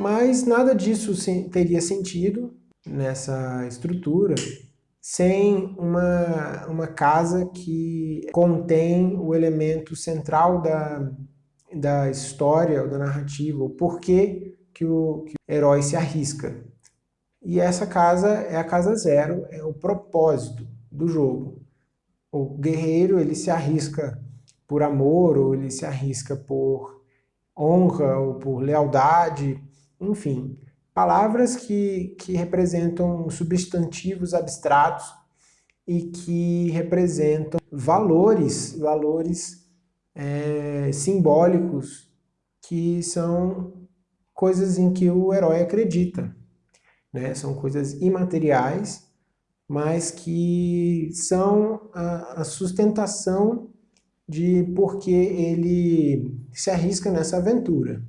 Mas nada disso teria sentido nessa estrutura sem uma, uma casa que contém o elemento central da, da história ou da narrativa, o porquê que o, que o herói se arrisca. E essa casa é a casa zero, é o propósito do jogo. O guerreiro ele se arrisca por amor, ou ele se arrisca por honra, ou por lealdade, enfim. Palavras que, que representam substantivos abstratos e que representam valores, valores é, simbólicos que são coisas em que o herói acredita. Né? São coisas imateriais, mas que são a, a sustentação de por que ele se arrisca nessa aventura.